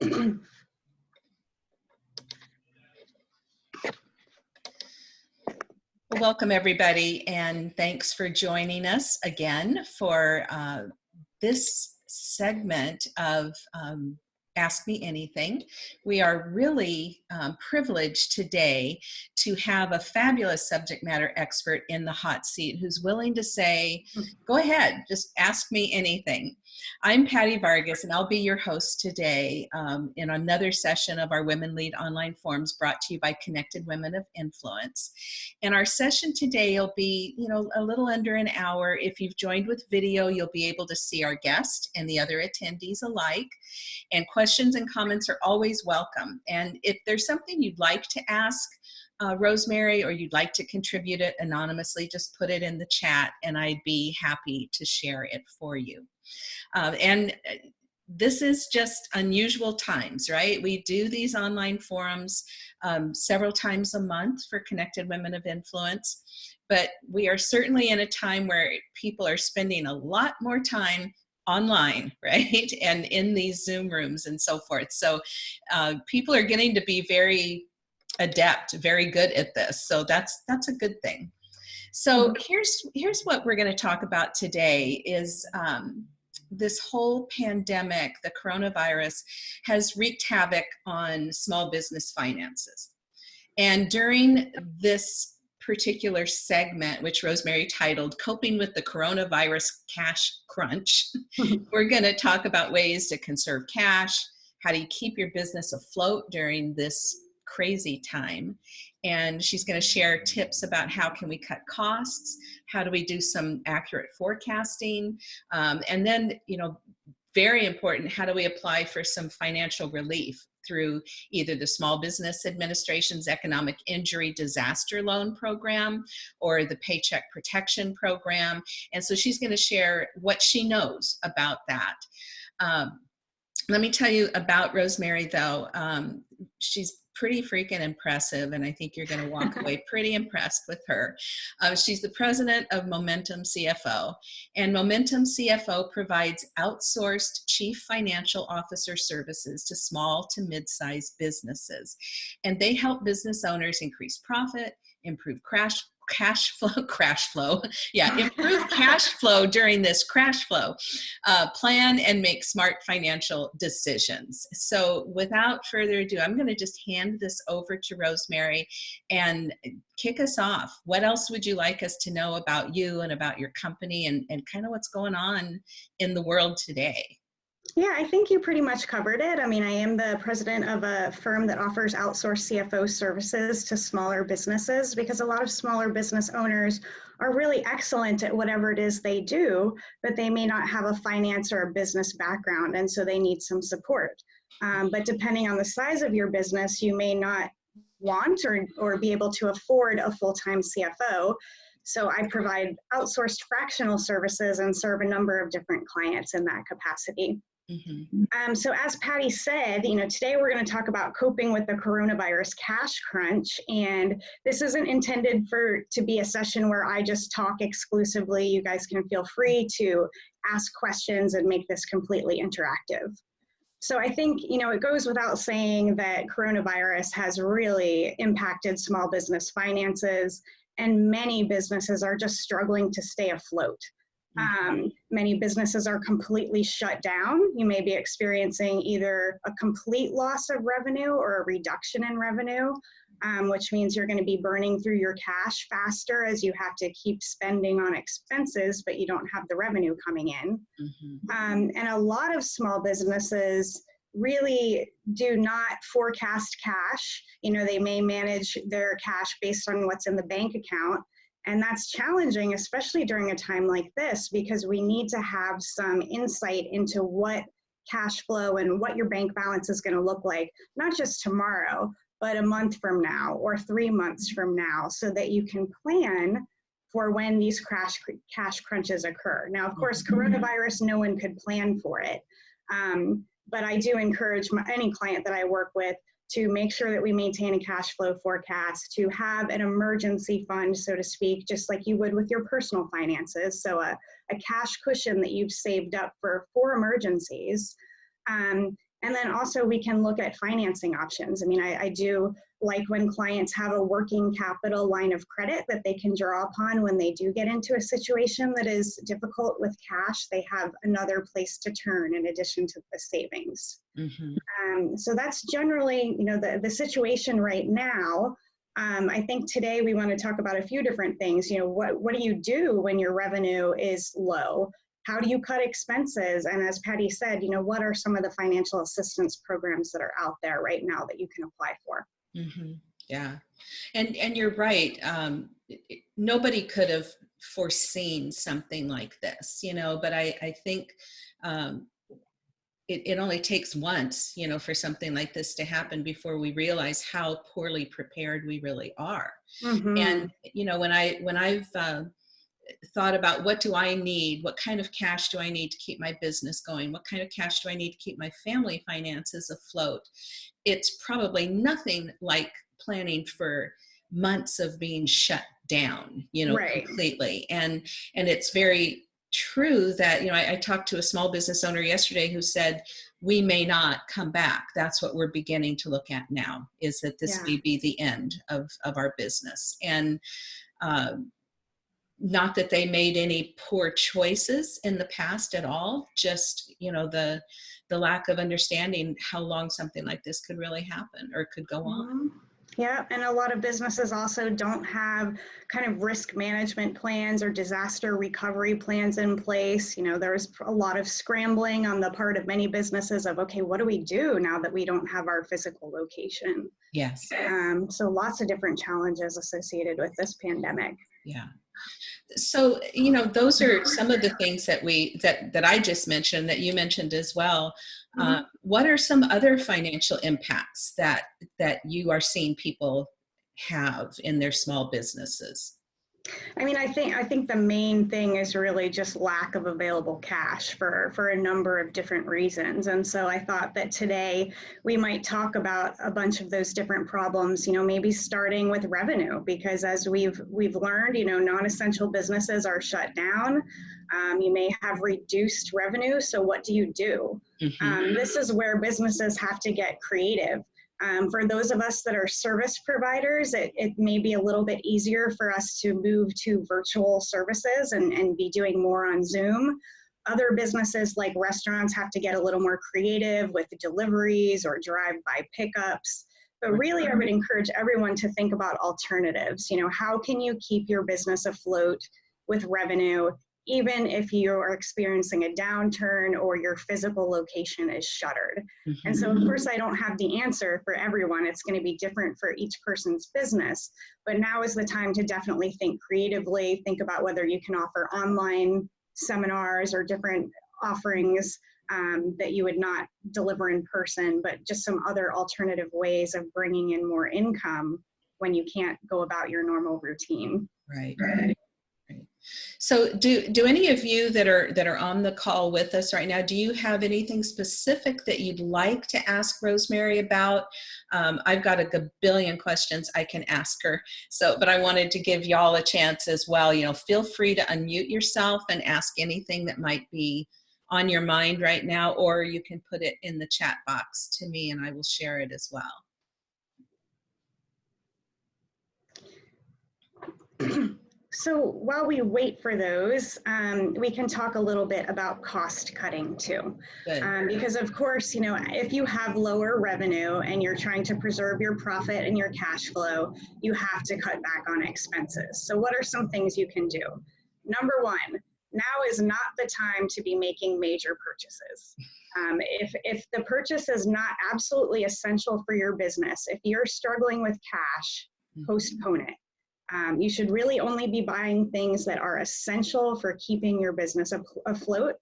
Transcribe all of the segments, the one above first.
Well, welcome everybody and thanks for joining us again for uh, this segment of um, Ask Me Anything. We are really um, privileged today to have a fabulous subject matter expert in the hot seat who's willing to say, go ahead, just ask me anything. I'm Patty Vargas and I'll be your host today um, in another session of our Women Lead online forums brought to you by Connected Women of Influence. And our session today will be, you know, a little under an hour. If you've joined with video, you'll be able to see our guest and the other attendees alike. And questions and comments are always welcome. And if there's something you'd like to ask, uh, Rosemary, or you'd like to contribute it anonymously, just put it in the chat and I'd be happy to share it for you. Uh, and uh, this is just unusual times, right? We do these online forums um, several times a month for Connected Women of Influence, but we are certainly in a time where people are spending a lot more time online, right? And in these Zoom rooms and so forth. So uh, people are getting to be very adept, very good at this. So that's that's a good thing. So mm-hmm. here's here's what we're going to talk about today is um, this whole pandemic, the coronavirus, has wreaked havoc on small business finances. And during this particular segment, which Rosemary titled Coping with the Coronavirus Cash Crunch, we're going to talk about ways to conserve cash, how do you keep your business afloat during this crazy time and she's going to share tips about how can we cut costs how do we do some accurate forecasting um, and then you know very important how do we apply for some financial relief through either the Small Business Administration's Economic Injury Disaster Loan Program or the Paycheck Protection Program. And so she's going to share what she knows about that. Um, let me tell you about Rosemary though. Um, she's pretty freaking impressive and I think you're going to walk away pretty impressed with her. Uh, she's the president of Momentum CFO and Momentum CFO provides outsourced chief financial officer services to small to mid-sized businesses and they help business owners increase profit, improve crash cash flow, crash flow, yeah, improve cash flow during this crash flow, uh, plan and make smart financial decisions. So without further ado, I'm gonna just hand this over to Rosemary and kick us off. What else would you like us to know about you and about your company and, and kind of what's going on in the world today? Yeah, I think you pretty much covered it. I mean, I am the president of a firm that offers outsourced CFO services to smaller businesses because a lot of smaller business owners are really excellent at whatever it is they do, but they may not have a finance or a business background, and so they need some support. Um, but depending on the size of your business, you may not want or, or be able to afford a full-time CFO. So I provide outsourced fractional services and serve a number of different clients in that capacity. Mm-hmm. Um, so as Patty said, you know, today we're going to talk about coping with the coronavirus cash crunch, and this isn't intended for to be a session where I just talk exclusively. You guys can feel free to ask questions and make this completely interactive. So I think, you know, it goes without saying that coronavirus has really impacted small business finances, and many businesses are just struggling to stay afloat. Um, many businesses are completely shut down. You may be experiencing either a complete loss of revenue or a reduction in revenue, um, which means you're going to be burning through your cash faster as you have to keep spending on expenses, but you don't have the revenue coming in. Mm-hmm. Um, and a lot of small businesses really do not forecast cash. You know, they may manage their cash based on what's in the bank account and that's challenging, especially during a time like this, because we need to have some insight into what cash flow and what your bank balance is going to look like, not just tomorrow, but a month from now or three months from now, so that you can plan for when these crash cash crunches occur. Now, of course, mm-hmm. coronavirus, no one could plan for it. Um, but I do encourage my, any client that I work with to make sure that we maintain a cash flow forecast, to have an emergency fund, so to speak, just like you would with your personal finances. So a, a cash cushion that you've saved up for, for emergencies. Um, And then also we can look at financing options. I mean, I, I do like when clients have a working capital line of credit that they can draw upon when they do get into a situation that is difficult with cash, they have another place to turn in addition to the savings. Mhm. Um, so that's generally, you know, the, the situation right now. Um, I think today we want to talk about a few different things. You know, what, what do you do when your revenue is low? How do you cut expenses? And as Patty said, you know, what are some of the financial assistance programs that are out there right now that you can apply for? Hmm Yeah, and and you're right. Um, nobody could have foreseen something like this, you know. But I I think um, it it only takes once, you know, for something like this to happen before we realize how poorly prepared we really are. Mhm. And you know, when I when I've uh, thought about what do I need, what kind of cash do I need to keep my business going, what kind of cash do I need to keep my family finances afloat, it's probably nothing like planning for months of being shut down, you know, Right. completely. And and it's very true that you know I, I talked to a small business owner yesterday who said we may not come back that's what we're beginning to look at now is that this Yeah. may be the end of of our business and um, not that they made any poor choices in the past at all just you know the the lack of understanding how long something like this could really happen or could go on Mhm. Yeah, and a lot of businesses also don't have kind of risk management plans or disaster recovery plans in place. You know, there's a lot of scrambling on the part of many businesses of, okay, what do we do now that we don't have our physical location? yes Um, so lots of different challenges associated with this pandemic. yeah so you know those are some of the things that we that that i just mentioned that you mentioned as well. Uh, what are some other financial impacts that that you are seeing people have in their small businesses I mean, I think I think the main thing is really just lack of available cash for for a number of different reasons. And so I thought that today we might talk about a bunch of those different problems. You know, maybe starting with revenue, because as we've we've learned, you know, non-essential businesses are shut down. Um, you may have reduced revenue. So what do you do? Mhm. Um, this is where businesses have to get creative. Um, for those of us that are service providers, it, it may be a little bit easier for us to move to virtual services and, and be doing more on Zoom. Other businesses like restaurants have to get a little more creative with deliveries or drive-by pickups. But really, I would encourage everyone to think about alternatives. You know, how can you keep your business afloat with revenue even if you are experiencing a downturn or your physical location is shuttered. And Mhm. so, of course, I don't have the answer for everyone. It's going to be different for each person's business. But now is the time to definitely think creatively, think about whether you can offer online seminars or different offerings um, that you would not deliver in person, but just some other alternative ways of bringing in more income when you can't go about your normal routine. right right so do do any of you that are that are on the call with us right now do you have anything specific that you'd like to ask rosemary about? Um, i've got a billion questions i can ask her. So but i wanted to give y'all a chance as well. You know feel free to unmute yourself and ask anything that might be on your mind right now or you can put it in the chat box to me and i will share it as well So while we wait for those, um, we can talk a little bit about cost cutting too. Um, because of course, you know, if you have lower revenue and you're trying to preserve your profit and your cash flow, you have to cut back on expenses. So what are some things you can do? Number one, now is not the time to be making major purchases. Um, if, if the purchase is not absolutely essential for your business, if you're struggling with cash, postpone it. Um, you should really only be buying things that are essential for keeping your business afloat,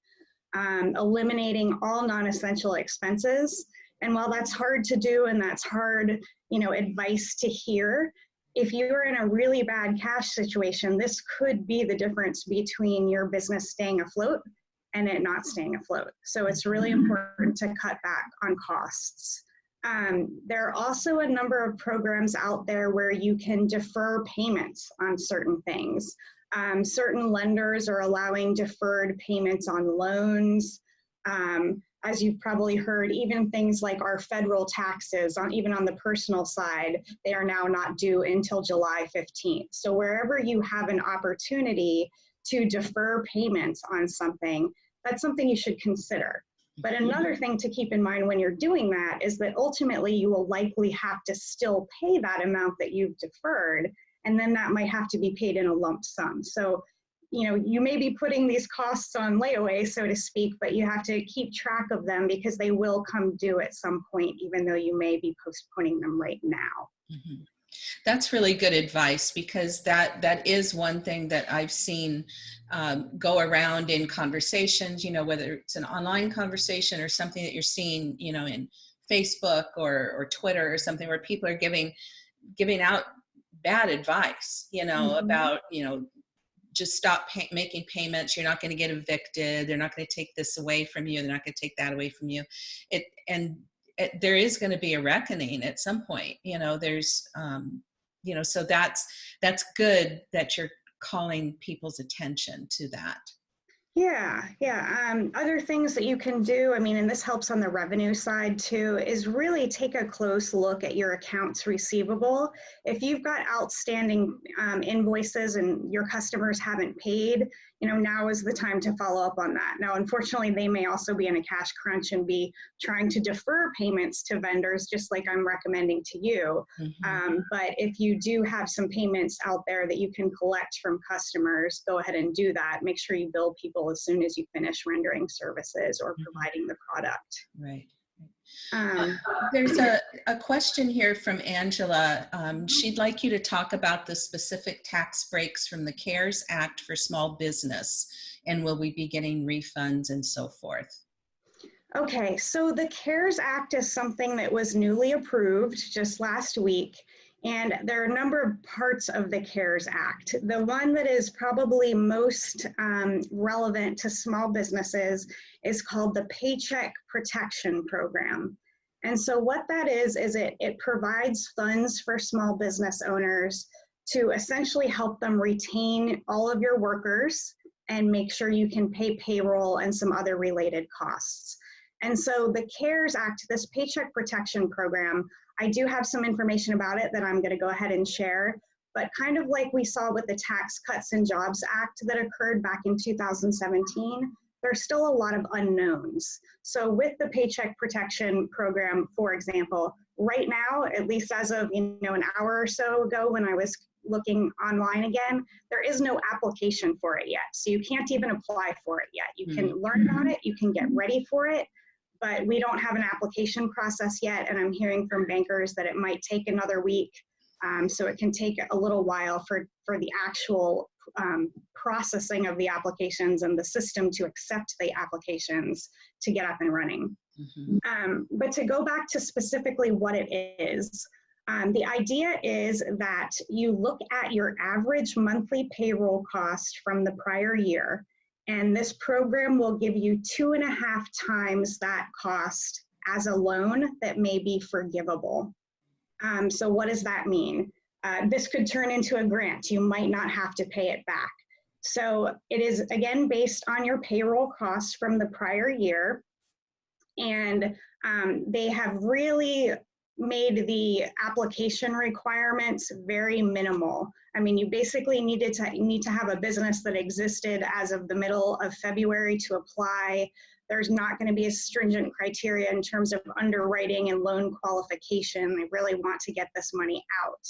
um, eliminating all non-essential expenses. And while that's hard to do and that's hard, you know, advice to hear, if you're in a really bad cash situation, this could be the difference between your business staying afloat and it not staying afloat. So it's really important to cut back on costs. Um, there are also a number of programs out there where you can defer payments on certain things. Um, certain lenders are allowing deferred payments on loans. Um, as you've probably heard, even things like our federal taxes, on even on the personal side, they are now not due until July 15th. So wherever you have an opportunity to defer payments on something, that's something you should consider. But another thing to keep in mind when you're doing that is that ultimately you will likely have to still pay that amount that you've deferred, and then that might have to be paid in a lump sum. So you know, you may be putting these costs on layaway, so to speak, but you have to keep track of them because they will come due at some point, even though you may be postponing them right now. Mm -hmm. That's really good advice because that that is one thing that I've seen um, go around in conversations, you know, whether it's an online conversation or something that you're seeing, you know, in Facebook or, or Twitter or something where people are giving giving out bad advice, you know, mm -hmm. about, you know, just stop pay making payments. You're not going to get evicted. They're not going to take this away from you. They're not going to take that away from you. It and it, there is going to be a reckoning at some point. You know, there's, um, you know, so that's that's good that you're calling people's attention to that. Yeah, yeah. Um, other things that you can do, I mean, and this helps on the revenue side too, is really take a close look at your accounts receivable. If you've got outstanding um, invoices and your customers haven't paid, you know, now is the time to follow up on that. Now, unfortunately, they may also be in a cash crunch and be trying to defer payments to vendors, just like I'm recommending to you. Mm -hmm. um, but if you do have some payments out there that you can collect from customers, go ahead and do that. Make sure you bill people as soon as you finish rendering services or mm-hmm. providing the product. Right. Um, There's a, a question here from Angela. Um, she'd like you to talk about the specific tax breaks from the CARES Act for small business and will we be getting refunds and so forth? Okay, so the CARES Act is something that was newly approved just last week. And there are a number of parts of the CARES Act. The one that is probably most um, relevant to small businesses is called the Paycheck Protection Program. And so what that is, is it, it provides funds for small business owners to essentially help them retain all of your workers and make sure you can pay payroll and some other related costs. And so the CARES Act, this Paycheck Protection Program, I do have some information about it that I'm gonna go ahead and share, but kind of like we saw with the Tax Cuts and Jobs Act that occurred back in 2017, there's still a lot of unknowns. So with the Paycheck Protection Program, for example, right now, at least as of you know an hour or so ago when I was looking online again, there is no application for it yet. So you can't even apply for it yet. You can mm -hmm. learn about it, you can get ready for it, but we don't have an application process yet. And I'm hearing from bankers that it might take another week. Um, so it can take a little while for, for the actual um, processing of the applications and the system to accept the applications to get up and running. Mm -hmm. um, but to go back to specifically what it is, um, the idea is that you look at your average monthly payroll cost from the prior year, and this program will give you two and a half times that cost as a loan that may be forgivable. Um, so what does that mean? Uh, this could turn into a grant. You might not have to pay it back. So it is again based on your payroll costs from the prior year. And um, they have really made the application requirements very minimal. I mean, you basically needed to need to have a business that existed as of the middle of February to apply. There's not going to be a stringent criteria in terms of underwriting and loan qualification. They really want to get this money out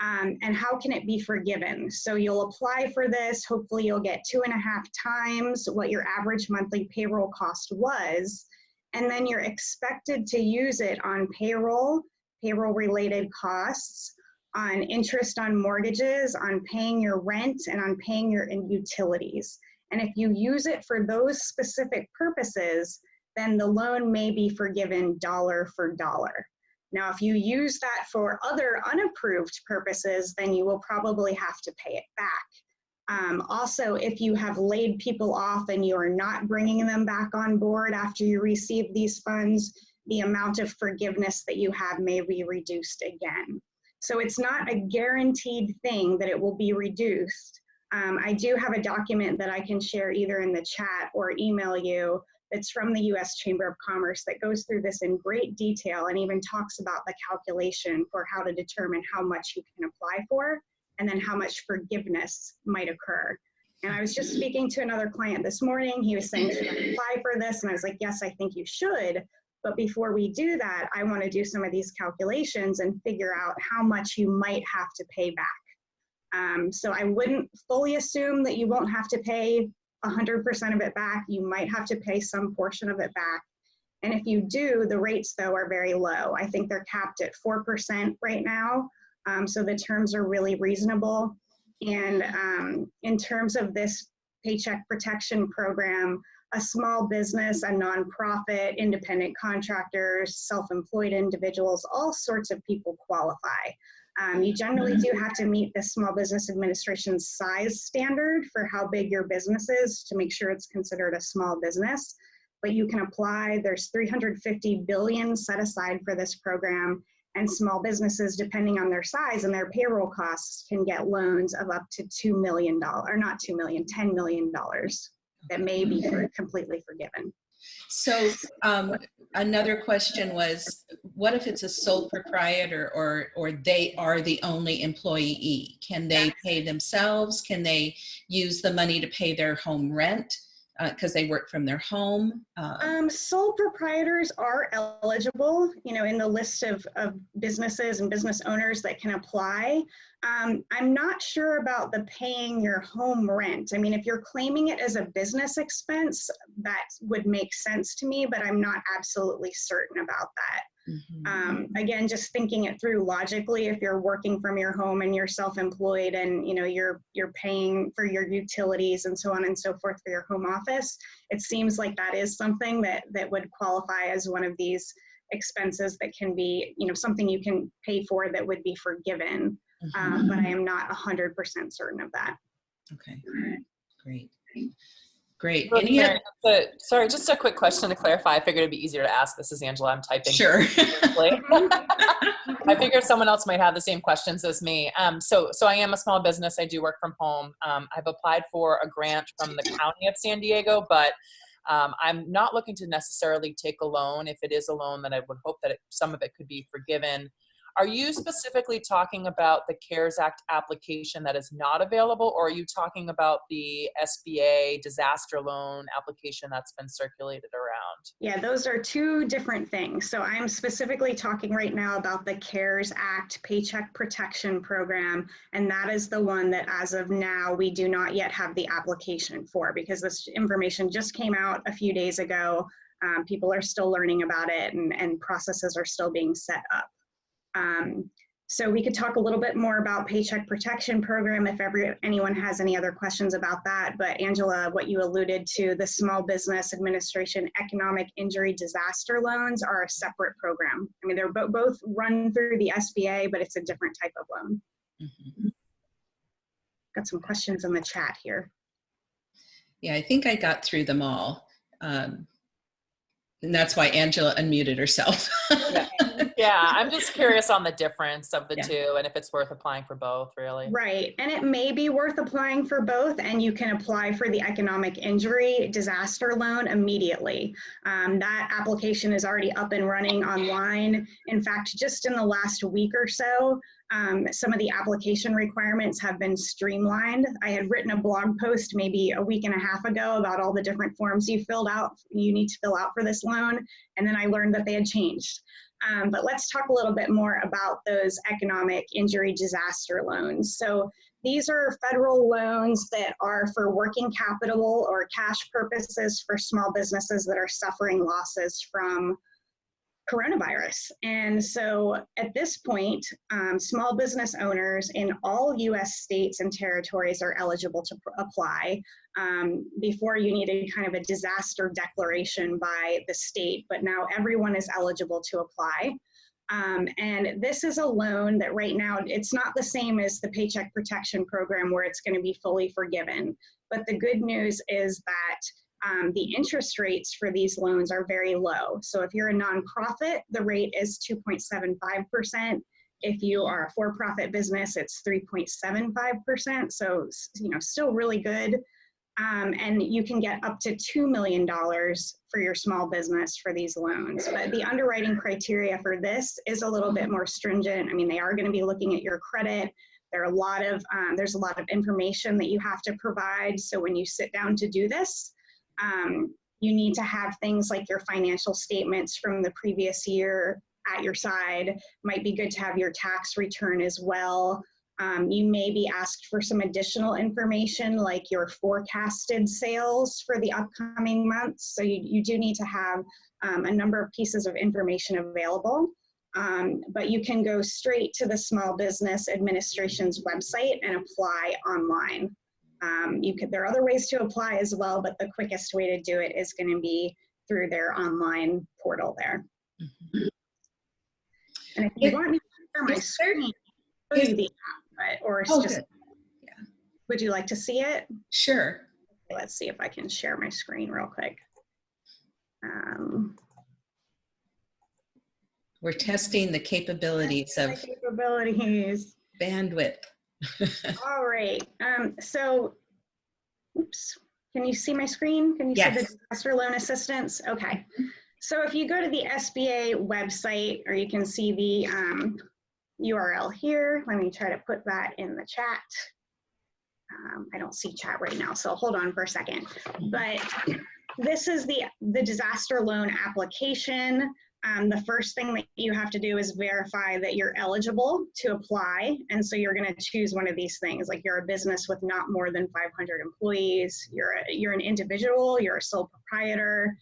um, and how can it be forgiven? So you'll apply for this, hopefully you'll get two and a half times what your average monthly payroll cost was, and then you're expected to use it on payroll, payroll related costs, on interest on mortgages, on paying your rent, and on paying your utilities. And if you use it for those specific purposes, then the loan may be forgiven dollar for dollar. Now, if you use that for other unapproved purposes, then you will probably have to pay it back. Um, also, if you have laid people off and you are not bringing them back on board after you receive these funds, the amount of forgiveness that you have may be reduced again. So it's not a guaranteed thing that it will be reduced. Um, I do have a document that I can share either in the chat or email you that's from the US Chamber of Commerce that goes through this in great detail and even talks about the calculation for how to determine how much you can apply for and then how much forgiveness might occur. And I was just speaking to another client this morning. He was saying, Should I apply for this? And I was like, Yes, I think you should. But before we do that, I want to do some of these calculations and figure out how much you might have to pay back. Um, so I wouldn't fully assume that you won't have to pay 100% of it back. You might have to pay some portion of it back. And if you do, the rates though are very low. I think they're capped at 4% right now. Um, so the terms are really reasonable. And um, in terms of this paycheck protection program, a small business, a nonprofit, independent contractors, self-employed individuals, all sorts of people qualify. Um, you generally do have to meet the Small Business Administration size standard for how big your business is to make sure it's considered a small business. But you can apply, there's 350 billion set aside for this program and small businesses, depending on their size and their payroll costs, can get loans of up to $2 million, or not $2 million, $10 million that may be for, completely forgiven. So um, another question was, what if it's a sole proprietor or, or they are the only employee? Can they pay themselves? Can they use the money to pay their home rent? Because uh, they work from their home? Uh, um, sole proprietors are eligible, you know, in the list of, of businesses and business owners that can apply. Um, I'm not sure about the paying your home rent. I mean, if you're claiming it as a business expense, that would make sense to me, but I'm not absolutely certain about that. Mm-hmm. Um, again, just thinking it through logically, if you're working from your home and you're self-employed and you know you're you're paying for your utilities and so on and so forth for your home office, it seems like that is something that that would qualify as one of these expenses that can be you know something you can pay for that would be forgiven. Mm-hmm. Um, but I am not 100% certain of that. Okay, great. Great. Well, Any other- sorry, just a quick question to clarify. I figured it'd be easier to ask. This is Angela. I'm typing. Sure. I figured someone else might have the same questions as me. Um, so, so I am a small business. I do work from home. Um, I've applied for a grant from the County of San Diego, but um, I'm not looking to necessarily take a loan. If it is a loan, then I would hope that it, some of it could be forgiven. Are you specifically talking about the CARES Act application that is not available, or are you talking about the SBA disaster loan application that's been circulated around? Yeah, those are two different things. So I'm specifically talking right now about the CARES Act Paycheck Protection Program, and that is the one that as of now we do not yet have the application for because this information just came out a few days ago. Um, people are still learning about it and, and processes are still being set up. Um, so we could talk a little bit more about Paycheck Protection Program if every, anyone has any other questions about that. But Angela, what you alluded to, the Small Business Administration Economic Injury Disaster Loans are a separate program. I mean, they're bo both run through the SBA, but it's a different type of loan. Mm -hmm. Got some questions in the chat here. Yeah, I think I got through them all. Um, and that's why Angela unmuted herself. yeah. Yeah, I'm just curious on the difference of the yeah. two and if it's worth applying for both, really. Right. And it may be worth applying for both, and you can apply for the economic injury disaster loan immediately. Um, that application is already up and running online. In fact, just in the last week or so, um, some of the application requirements have been streamlined. I had written a blog post maybe a week and a half ago about all the different forms you filled out, you need to fill out for this loan, and then I learned that they had changed. Um, but let's talk a little bit more about those economic injury disaster loans. So these are federal loans that are for working capital or cash purposes for small businesses that are suffering losses from coronavirus. And so at this point, um, small business owners in all US states and territories are eligible to apply. Um, before you needed kind of a disaster declaration by the state, but now everyone is eligible to apply. Um, and this is a loan that right now, it's not the same as the Paycheck Protection Program where it's gonna be fully forgiven. But the good news is that um, the interest rates for these loans are very low. So if you're a nonprofit, the rate is 2.75%. If you are a for-profit business, it's 3.75%. So, you know, still really good. Um, and you can get up to $2 million for your small business for these loans. But the underwriting criteria for this is a little bit more stringent. I mean, they are going to be looking at your credit. There are a lot of, um, there's a lot of information that you have to provide. So when you sit down to do this, um, you need to have things like your financial statements from the previous year at your side. Might be good to have your tax return as well. Um, you may be asked for some additional information like your forecasted sales for the upcoming months. So you, you do need to have um, a number of pieces of information available. Um, but you can go straight to the Small Business Administration's website and apply online. Um, you could, there are other ways to apply as well, but the quickest way to do it is going to be through their online portal there. Mhm. And if you Is- want me to share my screen, you the app, but, or it's Oh, just, good. would you like to see it? Sure. Let's see if I can share my screen real quick. Um, We're testing the capabilities of capabilities. bandwidth. All right. Um, so, oops. Can you see my screen? Can you see the disaster loan assistance? Okay. So if you go to the SBA website, or you can see the um, URL here. Let me try to put that in the chat. Um, I don't see chat right now, so hold on for a second. But this is the the disaster loan application. Um, the first thing that you have to do is verify that you're eligible to apply. And so you're going to choose one of these things, like you're a business with not more than 500 employees, you're, a, you're an individual, you're a sole proprietor.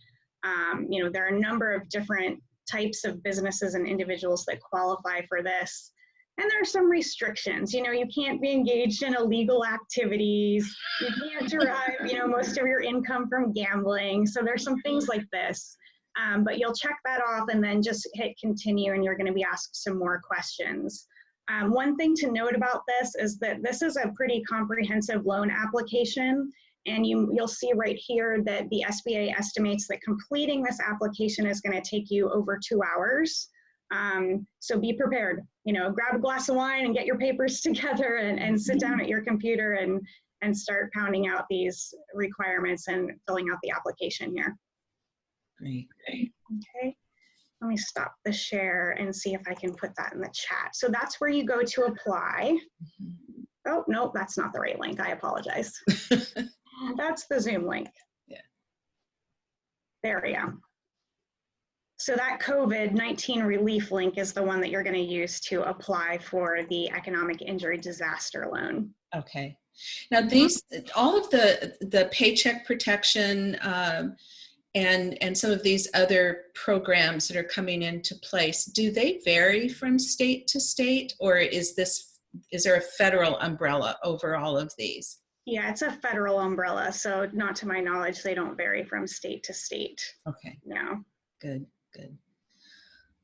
Um, you know, there are a number of different types of businesses and individuals that qualify for this. And there are some restrictions. You know, you can't be engaged in illegal activities. You can't derive, you know, most of your income from gambling. So there's some things like this. Um, but you'll check that off and then just hit continue and you're going to be asked some more questions. Um, one thing to note about this is that this is a pretty comprehensive loan application and you, you'll see right here that the SBA estimates that completing this application is going to take you over two hours. Um, so be prepared, you know, grab a glass of wine and get your papers together and, and sit down at your computer and, and start pounding out these requirements and filling out the application here. Great. Okay, let me stop the share and see if I can put that in the chat. So that's where you go to apply. Oh, no, that's not the right link. I apologize. That's the Zoom link. Yeah. There we go. So that COVID-19 relief link is the one that you're going to use to apply for the economic injury disaster loan. Okay. Now these, all of the the paycheck protection um, and and some of these other programs that are coming into place, do they vary from state to state, or is this is there a federal umbrella over all of these? Yeah, it's a federal umbrella, so not to my knowledge, they don't vary from state to state. Okay, No. good, good.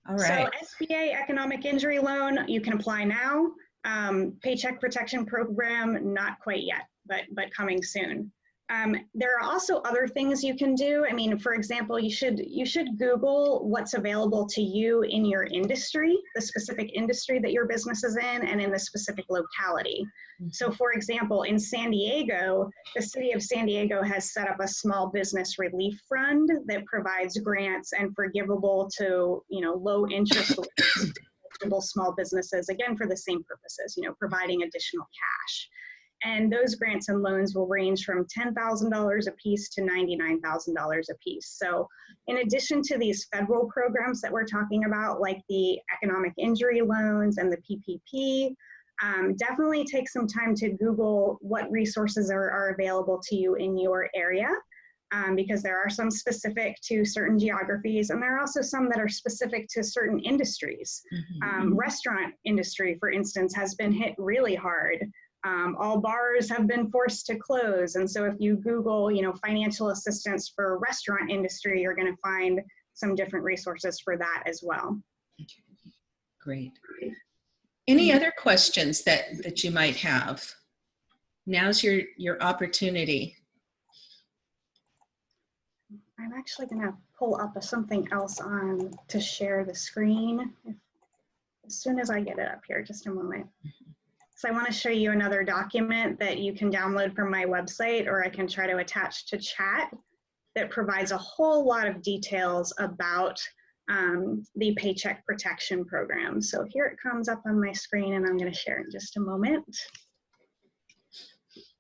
All right. So SBA economic injury loan, you can apply now. Um, paycheck protection program, not quite yet, but but coming soon. Um, there are also other things you can do. I mean, for example, you should you should Google what's available to you in your industry, the specific industry that your business is in, and in the specific locality. So, for example, in San Diego, the city of San Diego has set up a small business relief fund that provides grants and forgivable to, you know, low interest small businesses, again, for the same purposes, you know, providing additional cash. And those grants and loans will range from $10,000 a piece to $99,000 a piece. So in addition to these federal programs that we're talking about, like the economic injury loans and the PPP, um, definitely take some time to Google what resources are, are available to you in your area. Um, because there are some specific to certain geographies, and there are also some that are specific to certain industries. Mhm. Um, restaurant industry, for instance, has been hit really hard. Um, all bars have been forced to close, and so if you Google, you know, financial assistance for restaurant industry, you're going to find some different resources for that as well. Great. Any other questions that that you might have? Now's your your opportunity. I'm actually going to pull up a, something else on to share the screen if, as soon as I get it up here. Just a moment. So I want to show you another document that you can download from my website or I can try to attach to chat that provides a whole lot of details about um, the Paycheck Protection Program. So here it comes up on my screen and I'm going to share in just a moment.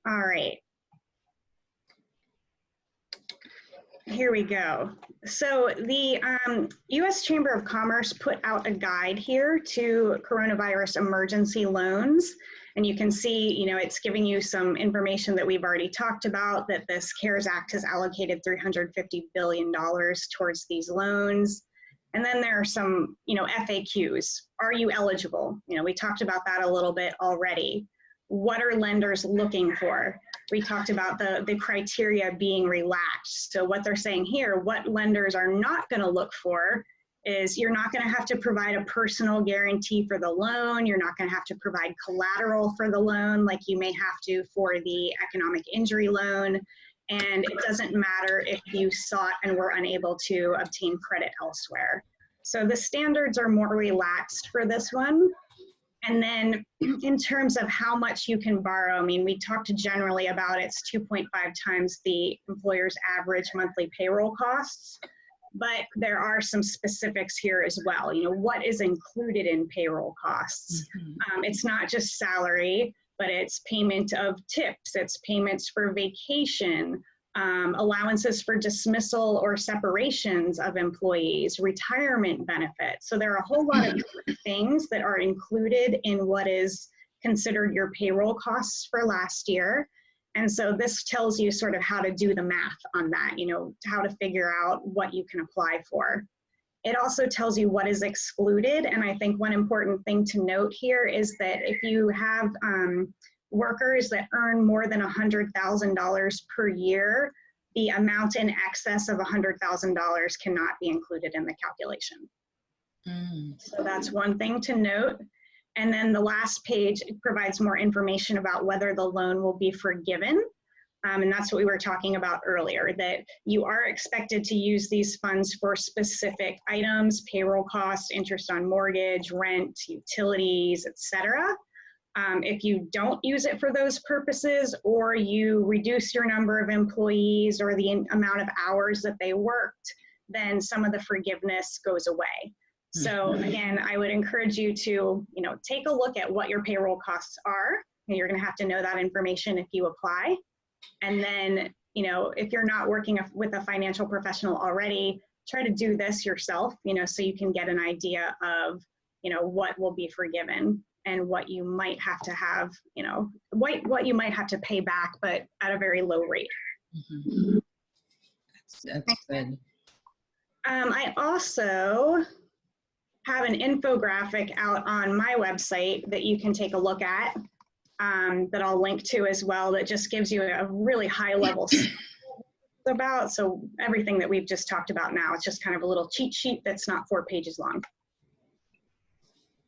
All right. Here we go. So the um, U.S. Chamber of Commerce put out a guide here to coronavirus emergency loans. And you can see, you know, it's giving you some information that we've already talked about, that this CARES Act has allocated $350 billion towards these loans. And then there are some, you know, FAQs. Are you eligible? You know, we talked about that a little bit already. What are lenders looking for? We talked about the, the criteria being relaxed. So what they're saying here, what lenders are not gonna look for is you're not gonna have to provide a personal guarantee for the loan. You're not gonna have to provide collateral for the loan like you may have to for the economic injury loan. And it doesn't matter if you sought and were unable to obtain credit elsewhere. So the standards are more relaxed for this one. And then in terms of how much you can borrow, I mean, we talked generally about it's 2.5 times the employer's average monthly payroll costs, but there are some specifics here as well. You know, what is included in payroll costs? Mhm. Um, it's not just salary, but it's payment of tips, it's payments for vacation, um, allowances for dismissal or separations of employees, retirement benefits. So there are a whole lot of things that are included in what is considered your payroll costs for last year. And so this tells you sort of how to do the math on that, you know, how to figure out what you can apply for. It also tells you what is excluded. And I think one important thing to note here is that if you have um, workers that earn more than $100,000 per year, the amount in excess of $100,000 cannot be included in the calculation. Mm. So that's one thing to note. And then the last page provides more information about whether the loan will be forgiven. Um, and that's what we were talking about earlier, that you are expected to use these funds for specific items, payroll costs, interest on mortgage, rent, utilities, etc. Um, if you don't use it for those purposes, or you reduce your number of employees or the amount of hours that they worked, then some of the forgiveness goes away. So again, I would encourage you to, you know, take a look at what your payroll costs are. And you're going to have to know that information if you apply. And then, you know, if you're not working with a financial professional already, try to do this yourself, you know, so you can get an idea of, you know, what will be forgiven and what you might have to have, you know, what, what you might have to pay back, but at a very low rate. Mhm. That's, that's good. Um, I also have an infographic out on my website that you can take a look at um, that I'll link to as well that just gives you a really high level about. So everything that we've just talked about now, it's just kind of a little cheat sheet that's not four pages long.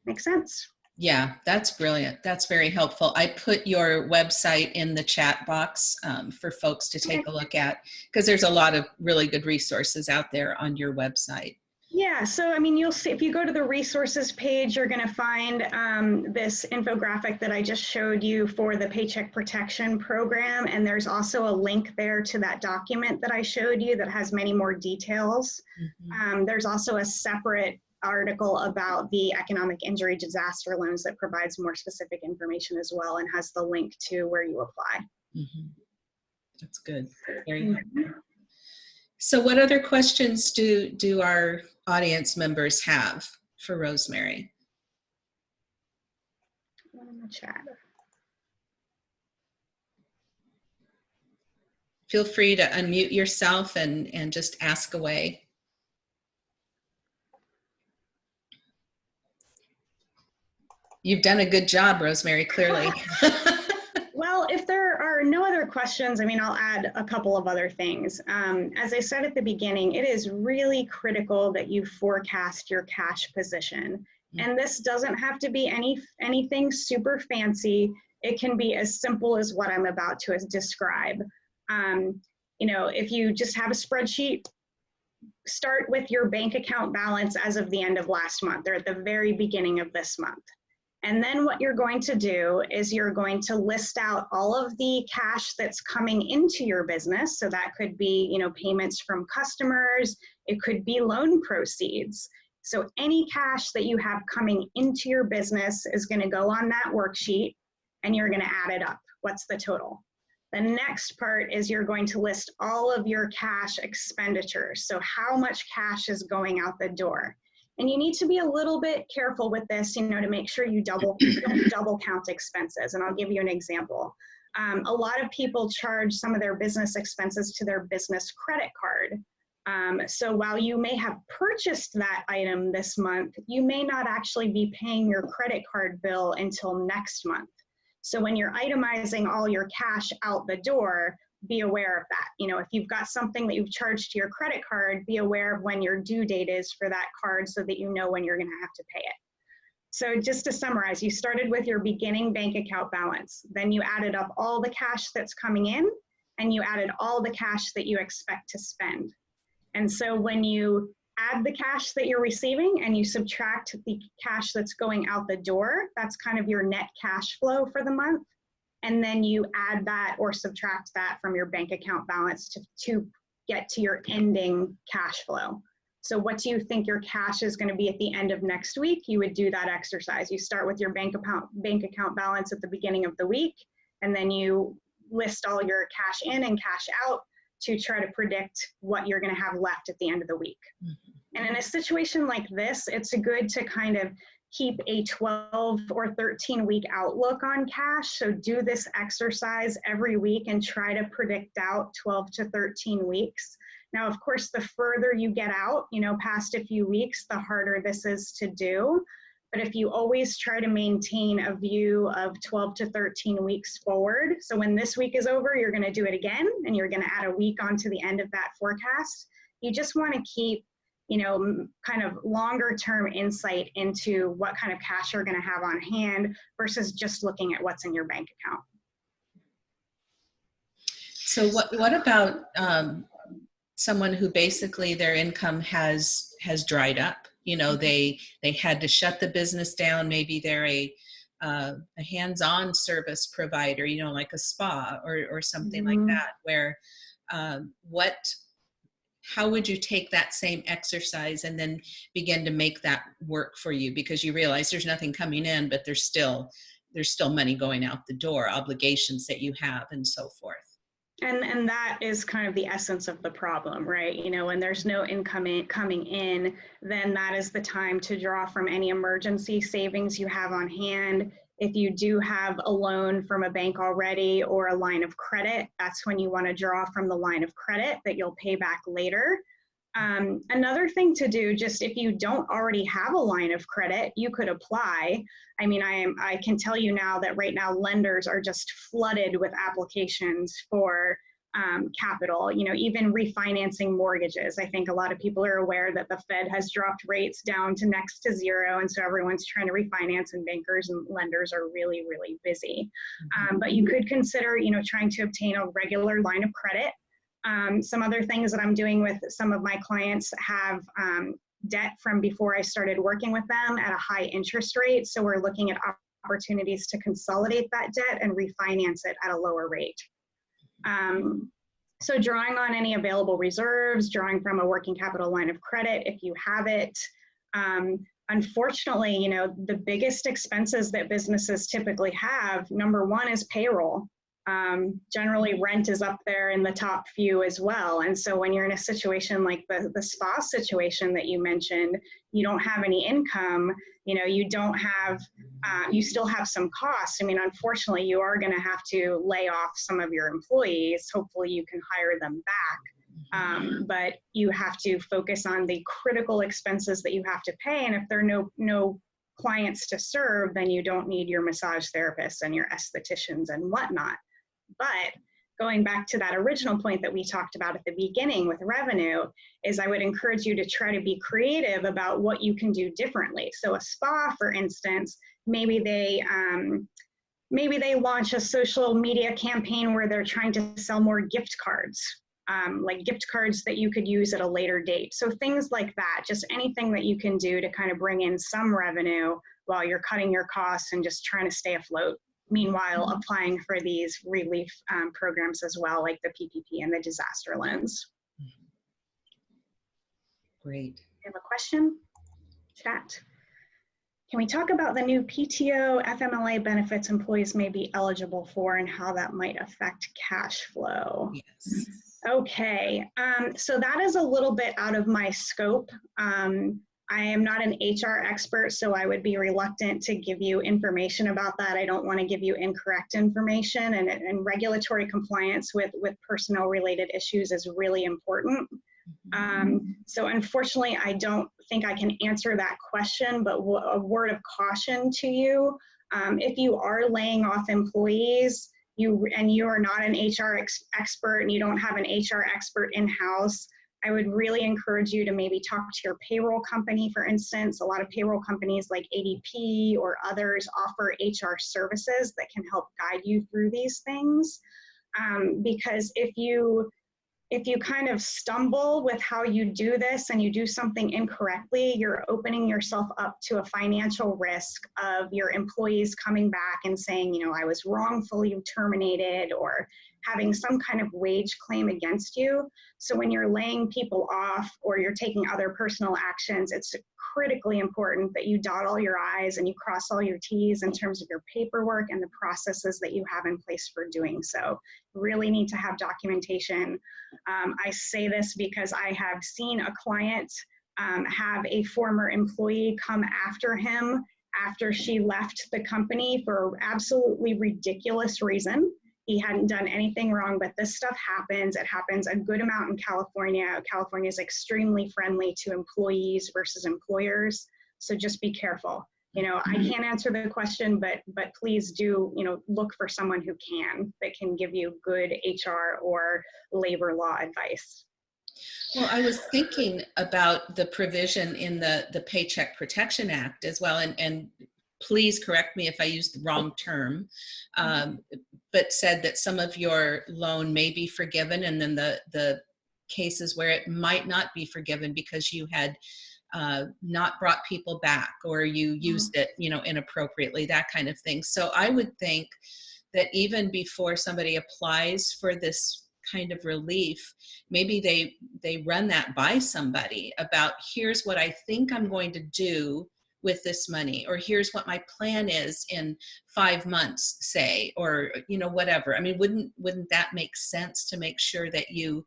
Makes sense? Yeah, that's brilliant. That's very helpful. I put your website in the chat box um, for folks to take a look at because there's a lot of really good resources out there on your website. Yeah, so I mean, you'll see if you go to the resources page, you're going to find um, this infographic that I just showed you for the Paycheck Protection Program. And there's also a link there to that document that I showed you that has many more details. Mhm. Um, there's also a separate article about the economic injury disaster loans that provides more specific information as well and has the link to where you apply. Mhm. That's good. Very helpful. So what other questions do, do our audience members have for Rosemary? One in the chat. Feel free to unmute yourself and, and just ask away. You've done a good job, Rosemary, clearly. Well, if there are no other questions, I mean, I'll add a couple of other things. Um, as I said at the beginning, it is really critical that you forecast your cash position. And this doesn't have to be any anything super fancy. It can be as simple as what I'm about to describe. Um, you know, if you just have a spreadsheet, start with your bank account balance as of the end of last month or at the very beginning of this month. And then what you're going to do is you're going to list out all of the cash that's coming into your business. So that could be, you know, payments from customers, it could be loan proceeds. So any cash that you have coming into your business is going to go on that worksheet and you're going to add it up. What's the total? The next part is you're going to list all of your cash expenditures. So how much cash is going out the door? And you need to be a little bit careful with this, you know, to make sure you double don't double count expenses. And I'll give you an example. Um, a lot of people charge some of their business expenses to their business credit card. Um, so while you may have purchased that item this month, you may not actually be paying your credit card bill until next month. So when you're itemizing all your cash out the door, be aware of that. You know, if you've got something that you've charged to your credit card, be aware of when your due date is for that card so that you know when you're going to have to pay it. So just to summarize, you started with your beginning bank account balance. Then you added up all the cash that's coming in and you added all the cash that you expect to spend. And so when you add the cash that you're receiving and you subtract the cash that's going out the door, that's kind of your net cash flow for the month and then you add that or subtract that from your bank account balance to, to get to your ending cash flow. So what do you think your cash is going to be at the end of next week? You would do that exercise. You start with your bank account bank account balance at the beginning of the week, and then you list all your cash in and cash out to try to predict what you're going to have left at the end of the week. Mm -hmm. And in a situation like this, it's good to kind of keep a 12 or 13 week outlook on cash. So do this exercise every week and try to predict out 12 to 13 weeks. Now, of course, the further you get out, you know, past a few weeks, the harder this is to do. But if you always try to maintain a view of 12 to 13 weeks forward, so when this week is over, you're going to do it again and you're going to add a week onto the end of that forecast. You just want to keep you know, kind of longer term insight into what kind of cash you're going to have on hand versus just looking at what's in your bank account. So what, what about um, someone who basically their income has has dried up? You know, they they had to shut the business down. Maybe they're a uh, a hands-on service provider, you know, like a spa or, or something mm -hmm. like mm-hmm. that, where um, what how would you take that same exercise and then begin to make that work for you? Because you realize there's nothing coming in but there's still there's still money going out the door obligations that you have and so forth. And and that is kind of the essence of the problem right? You know when there's no income in, coming in then that is the time to draw from any emergency savings you have on hand if you do have a loan from a bank already or a line of credit, that's when you want to draw from the line of credit that you'll pay back later. Um, another thing to do, just if you don't already have a line of credit, you could apply. I mean, I am I can tell you now that right now lenders are just flooded with applications for um, capital, you know, even refinancing mortgages. I think a lot of people are aware that the Fed has dropped rates down to next to zero. And so everyone's trying to refinance and bankers and lenders are really, really busy. Um, but you could consider, you know, trying to obtain a regular line of credit. Um, some other things that I'm doing with some of my clients have um, debt from before I started working with them at a high interest rate. So we're looking at opportunities to consolidate that debt and refinance it at a lower rate. Um, so drawing on any available reserves, drawing from a working capital line of credit if you have it. Um, unfortunately, you know, the biggest expenses that businesses typically have, number one is payroll. Um, generally rent is up there in the top few as well. And so when you're in a situation like the, the spa situation that you mentioned, you don't have any income, you know, you don't have, uh, you still have some costs. I mean, unfortunately, you are going to have to lay off some of your employees. Hopefully, you can hire them back. Um, but you have to focus on the critical expenses that you have to pay. And if there are no, no clients to serve, then you don't need your massage therapists and your estheticians and whatnot. But going back to that original point that we talked about at the beginning with revenue is I would encourage you to try to be creative about what you can do differently. So a spa, for instance, maybe they um, maybe they launch a social media campaign where they're trying to sell more gift cards um, like gift cards that you could use at a later date. So things like that, just anything that you can do to kind of bring in some revenue while you're cutting your costs and just trying to stay afloat. Meanwhile, applying for these relief um, programs as well, like the PPP and the disaster loans. Great. You have a question? Chat. Can we talk about the new PTO FMLA benefits employees may be eligible for and how that might affect cash flow? Yes. Okay, um, so that is a little bit out of my scope. Um, I am not an HR expert, so I would be reluctant to give you information about that. I don't want to give you incorrect information, and, and regulatory compliance with, with personnel related issues is really important. Um, so unfortunately, I don't think I can answer that question, but a word of caution to you. Um, if you are laying off employees, you and you are not an HR ex expert and you don't have an HR expert in-house, I would really encourage you to maybe talk to your payroll company, for instance. A lot of payroll companies like ADP or others offer HR services that can help guide you through these things. Um, because if you if you kind of stumble with how you do this and you do something incorrectly, you're opening yourself up to a financial risk of your employees coming back and saying, you know, I was wrongfully terminated or having some kind of wage claim against you. So when you're laying people off or you're taking other personal actions, it's critically important that you dot all your I's and you cross all your T's in terms of your paperwork and the processes that you have in place for doing so. Really need to have documentation. Um, I say this because I have seen a client um, have a former employee come after him after she left the company for absolutely ridiculous reason he hadn't done anything wrong, but this stuff happens. It happens a good amount in California. California is extremely friendly to employees versus employers. So just be careful. You know, I Mm-hmm. can't answer the question, but but please do, you know, look for someone who can that can give you good HR or labor law advice. Well, I was thinking about the provision in the, the Paycheck Protection Act as well, and, and please correct me if I used the wrong term, um, but said that some of your loan may be forgiven and then the, the cases where it might not be forgiven because you had uh, not brought people back or you used it, you know, inappropriately, that kind of thing. So I would think that even before somebody applies for this kind of relief, maybe they they run that by somebody about here's what I think I'm going to do with this money or here's what my plan is in five months say or you know whatever i mean wouldn't wouldn't that make sense to make sure that you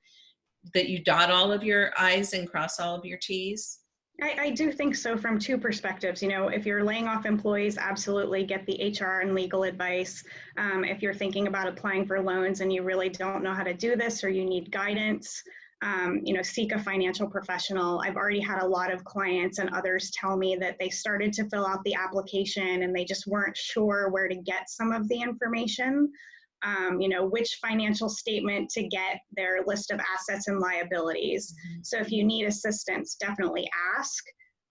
that you dot all of your i's and cross all of your t's I, I do think so from two perspectives. You know, if you're laying off employees, absolutely get the HR and legal advice. Um, if you're thinking about applying for loans and you really don't know how to do this or you need guidance, um, you know, seek a financial professional. I've already had a lot of clients and others tell me that they started to fill out the application and they just weren't sure where to get some of the information. Um, you know, which financial statement to get their list of assets and liabilities. So if you need assistance, definitely ask.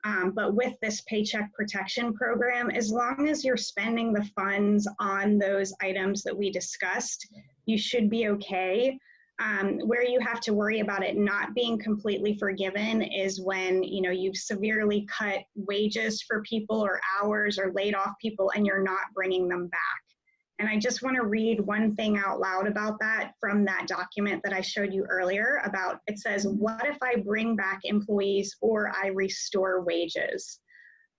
Um, but with this paycheck protection program, as long as you're spending the funds on those items that we discussed, you should be okay. Um, where you have to worry about it not being completely forgiven is when you know you've severely cut wages for people or hours or laid off people and you're not bringing them back. And I just want to read one thing out loud about that from that document that I showed you earlier about it says, what if I bring back employees or I restore wages?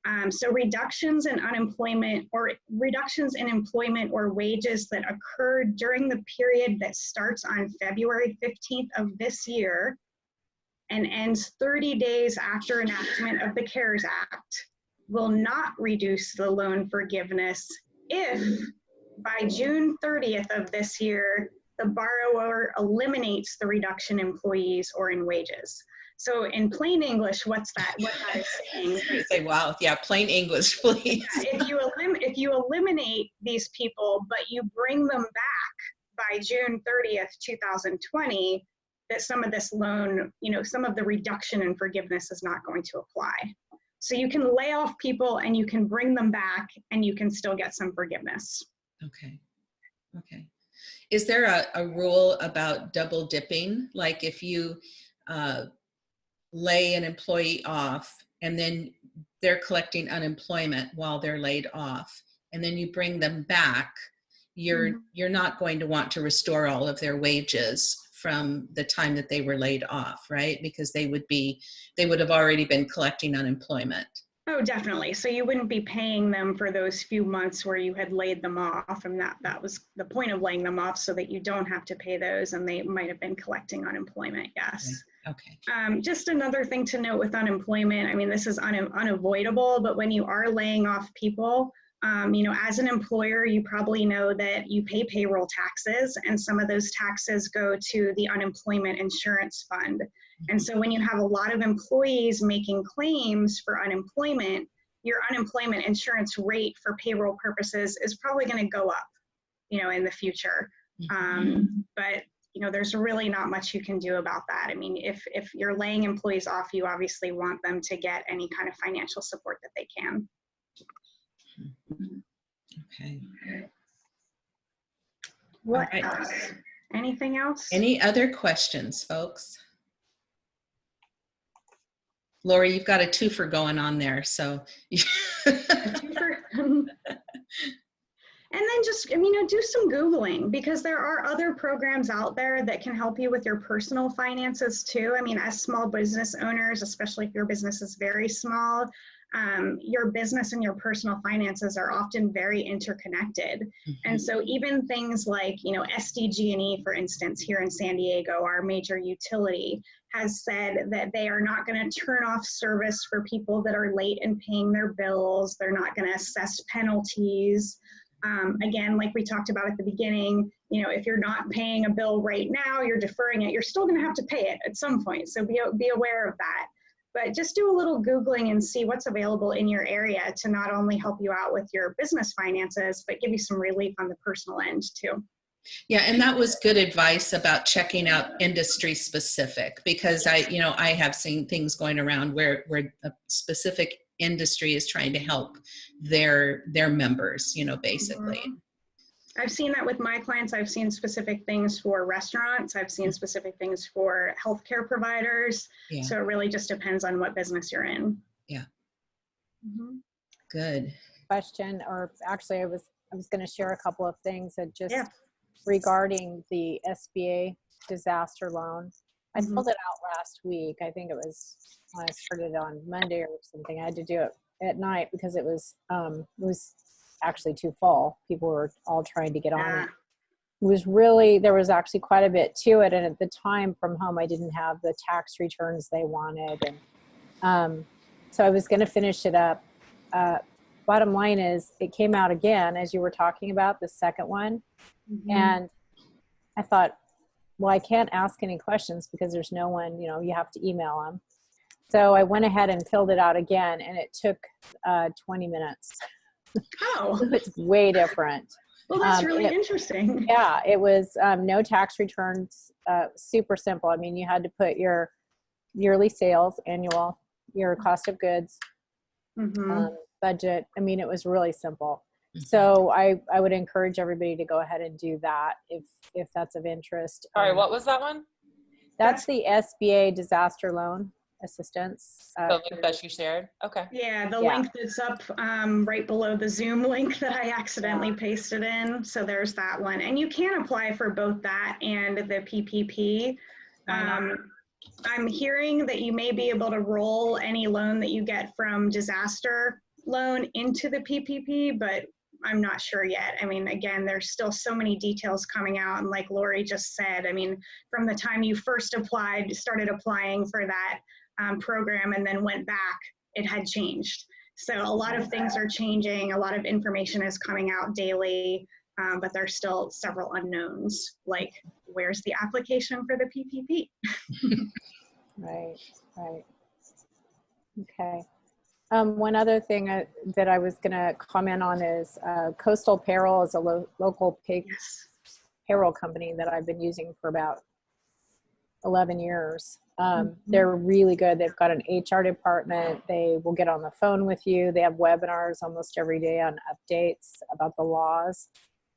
Um, so reductions in unemployment or reductions in employment or wages that occurred during the period that starts on February 15th of this year and ends 30 days after enactment of the CARES Act will not reduce the loan forgiveness if by June 30th of this year, the borrower eliminates the reduction in employees or in wages. So in plain English, what's that? What that is saying? You say wow yeah plain english please if you elim- if you eliminate these people, but you bring them back by June 30th, 2020, that some of this loan, you know, some of the reduction in forgiveness is not going to apply. So you can lay off people and you can bring them back and you can still get some forgiveness. okay okay Is there a, a rule about double dipping? Like if you uh, lay an employee off and then they're collecting unemployment while they're laid off and then you bring them back, you're, Mhm. you're not going to want to restore all of their wages from the time that they were laid off, right? Because they would be, they would have already been collecting unemployment. Oh, definitely. So you wouldn't be paying them for those few months where you had laid them off, and that that was the point of laying them off, so that you don't have to pay those, and they might have been collecting unemployment. Yes. Okay. Um, just another thing to note with unemployment. I mean, this is un- unavoidable, but when you are laying off people, um, you know, as an employer, you probably know that you pay payroll taxes, and some of those taxes go to the unemployment insurance fund. And so when you have a lot of employees making claims for unemployment, your unemployment insurance rate for payroll purposes is probably going to go up, you know, in the future. Um, but you know, there's really not much you can do about that. I mean, if if you're laying employees off, you obviously want them to get any kind of financial support that they can. Okay. What right. else? Anything else? Any other questions, folks? Lori, you've got a twofer going on there, so. and then just I mean, you know do some googling because there are other programs out there that can help you with your personal finances too. I mean as small business owners especially if your business is very small um, your business and your personal finances are often very interconnected. And so even things like you know sdg&e for instance here in san diego our major utility has said that they are not going to turn off service for people that are late in paying their bills they're not going to assess penalties um, again, like we talked about at the beginning, you know, if you're not paying a bill right now, you're deferring it, you're still going to have to pay it at some point. So be, be aware of that. But just do a little Googling and see what's available in your area to not only help you out with your business finances, but give you some relief on the personal end too. Yeah, and that was good advice about checking out industry specific because I, you know, I have seen things going around where where a specific industry is trying to help their their members, you know, basically. Mhm. I've seen that with my clients. I've seen specific things for restaurants. I've seen specific things for healthcare providers. Yeah. So it really just depends on what business you're in. Yeah. Mhm. Good. question, or actually I was, I was gonna share a couple of things that just Yeah. Regarding the SBA disaster loan. I Mhm. filled it out last week. I think it was, when I started on Monday or something. I had to do it at night because it was, um, it was actually too full. People were all trying to get on it. It was really, there was actually quite a bit to it. And at the time from home, I didn't have the tax returns they wanted. And um, so I was going to finish it up. Uh, bottom line is, it came out again, as you were talking about, the second one. Mhm. And I thought, well, I can't ask any questions because there's no one, you know, you have to email them. So I went ahead and filled it out again, and it took uh, 20 minutes. Oh, it's way different. well, that's Um, really it- interesting. Yeah, it was um, no tax returns, uh, super simple. I mean, you had to put your yearly sales, annual, your cost of goods, Mhm. um, budget. I mean, it was really simple. Mhm. So I, I would encourage everybody to go ahead and do that if if that's of interest. Sorry, Um, what was that one? That's the SBA disaster loan assistance. The Uh, link that you shared? Okay. Yeah, the Yeah. link that's up um, right below the Zoom link that I accidentally pasted in. So there's that one. And you can apply for both that and the PPP. Um, I'm hearing that you may be able to roll any loan that you get from disaster loan into the PPP, but I'm not sure yet. I mean, again, there's still so many details coming out. And like Lori just said, I mean, from the time you first applied, started applying for that um, program and then went back, it had changed. So a lot of things are changing. A lot of information is coming out daily, um, but there's still several unknowns, like where's the application for the PPP? Right, right. Okay. Um, one other thing I, that I was going to comment on is uh, Coastal Payroll is a lo- local pay- Yes. payroll company that I've been using for about 11 years. Um, Mhm. They're really good. They've got an HR department. They will get on the phone with you. They have webinars almost every day on updates about the laws.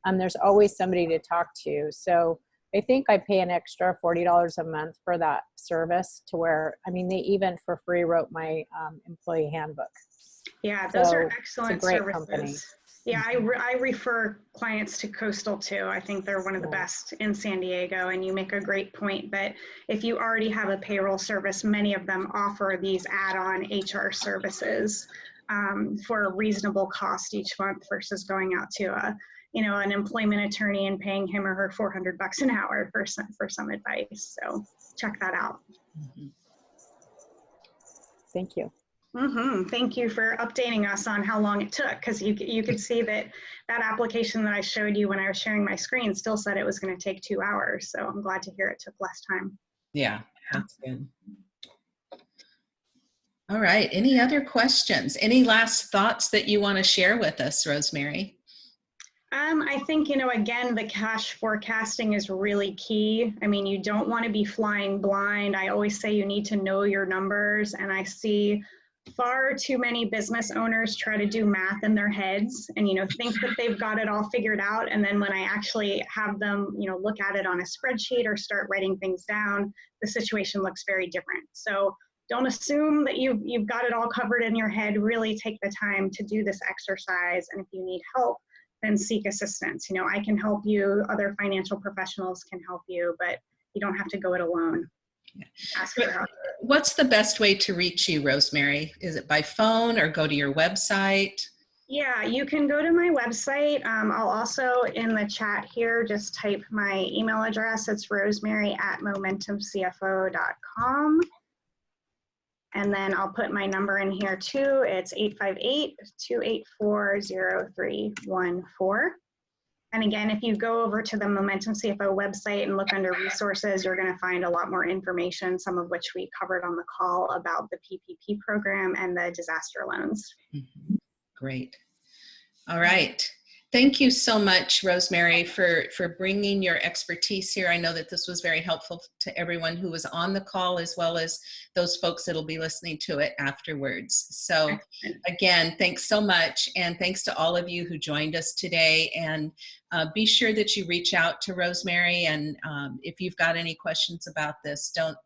um, there's always somebody to talk to. So I think I pay an extra $40 a month for that service to where, I mean, they even for free wrote my um, employee handbook. Yeah, those are excellent services. company. Yeah, I, re- I refer clients to Coastal too. I think they're one of the best in San Diego. And you make a great point that if you already have a payroll service, many of them offer these add-on HR services um, for a reasonable cost each month versus going out to a, you know, an employment attorney and paying him or her 400 bucks an hour for some, for some advice. So check that out. Mhm. Thank you. hmm Thank you for updating us on how long it took, because you, you could see that that application that I showed you when I was sharing my screen still said it was going to take two hours. So I'm glad to hear it took less time. Yeah, that's good. All right, any other questions? Any last thoughts that you want to share with us, Rosemary? Um, I think, you know, again, the cash forecasting is really key. I mean, you don't want to be flying blind. I always say you need to know your numbers, and I see far too many business owners try to do math in their heads and you know think that they've got it all figured out and then when i actually have them you know look at it on a spreadsheet or start writing things down the situation looks very different so don't assume that you've, you've got it all covered in your head really take the time to do this exercise and if you need help then seek assistance you know i can help you other financial professionals can help you but you don't have to go it alone Yeah. ask for help What's the best way to reach you, Rosemary? Is it by phone or go to your website? Yeah, you can go to my website. Um, I'll also in the chat here just type my email address. It's rosemary at momentumcfo.com. And then I'll put my number in here too. It's 858 284 0314. And again, if you go over to the Momentum CFO website and look under resources, you're going to find a lot more information, some of which we covered on the call about the PPP program and the disaster loans. Mhm. Great. All right. Thank you so much, Rosemary, for, for bringing your expertise here. I know that this was very helpful to everyone who was on the call as well as those folks that'll be listening to it afterwards. So again, thanks so much. And thanks to all of you who joined us today. And uh, be sure that you reach out to Rosemary. And um, if you've got any questions about this, don't,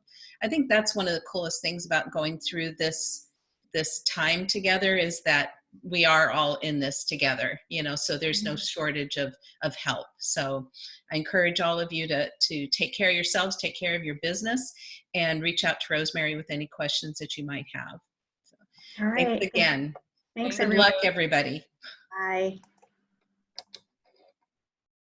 I think that's one of the coolest things about going through this, this time together is that we are all in this together, you know, so there's no mm-hmm. shortage of, of help. So I encourage all of you to, to take care of yourselves, take care of your business, and reach out to Rosemary with any questions that you might have. All right. Thanks again. Thanks, Good everyone. luck, everybody. Bye.